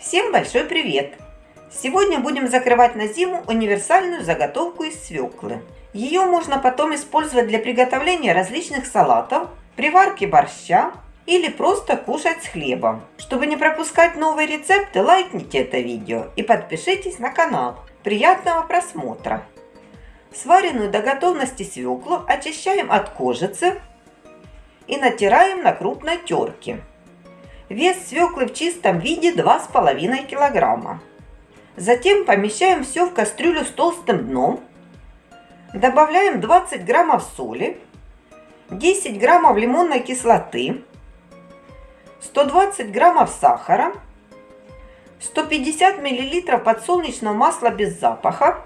Всем большой привет! Сегодня будем закрывать на зиму универсальную заготовку из свеклы. Ее можно потом использовать для приготовления различных салатов, приварки борща или просто кушать с хлебом. Чтобы не пропускать новые рецепты, лайкните это видео и подпишитесь на канал. Приятного просмотра! Сваренную до готовности свеклу очищаем от кожицы и натираем на крупной терке. Вес свеклы в чистом виде 2,5 килограмма. Затем помещаем все в кастрюлю с толстым дном. Добавляем 20 граммов соли, 10 граммов лимонной кислоты, 120 граммов сахара, 150 миллилитров подсолнечного масла без запаха.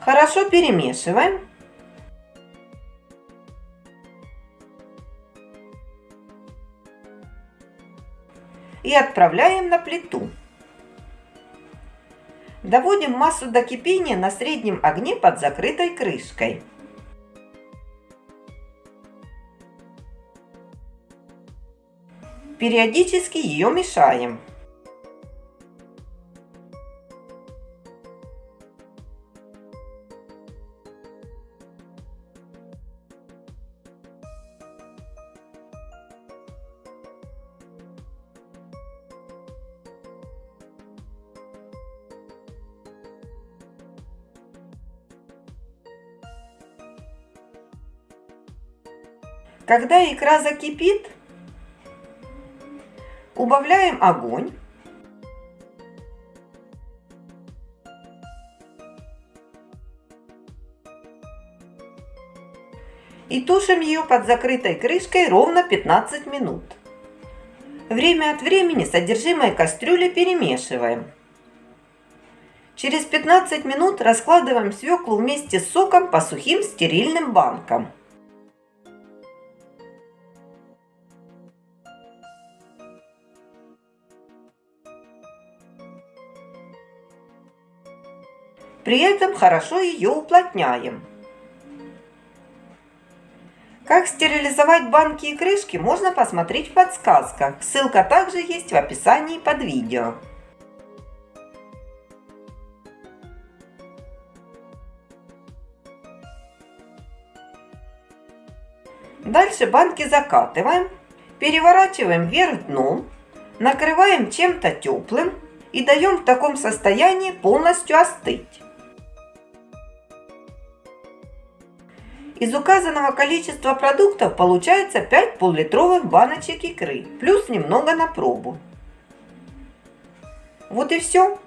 Хорошо перемешиваем и отправляем на плиту. Доводим массу до кипения на среднем огне под закрытой крышкой. Периодически ее мешаем. Когда икра закипит, убавляем огонь. И тушим ее под закрытой крышкой ровно 15 минут. Время от времени содержимое кастрюли перемешиваем. Через 15 минут раскладываем свеклу вместе с соком по сухим стерильным банкам. При этом хорошо ее уплотняем. Как стерилизовать банки и крышки, можно посмотреть в подсказках. Ссылка также есть в описании под видео. Дальше банки закатываем, переворачиваем вверх дном, накрываем чем-то теплым и даем в таком состоянии полностью остыть. Из указанного количества продуктов получается 5 пол-литровых баночек икры, плюс немного на пробу. Вот и все.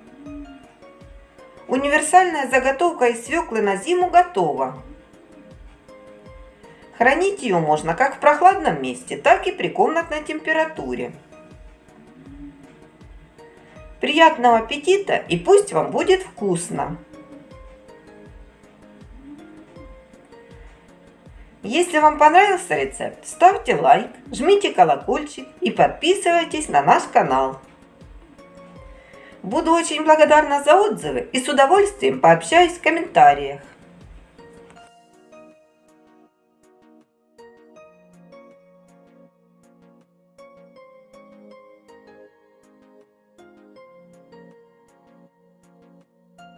Универсальная заготовка из свеклы на зиму готова. Хранить ее можно как в прохладном месте, так и при комнатной температуре. Приятного аппетита и пусть вам будет вкусно! Если вам понравился рецепт, ставьте лайк, жмите колокольчик и подписывайтесь на наш канал. Буду очень благодарна за отзывы и с удовольствием пообщаюсь в комментариях.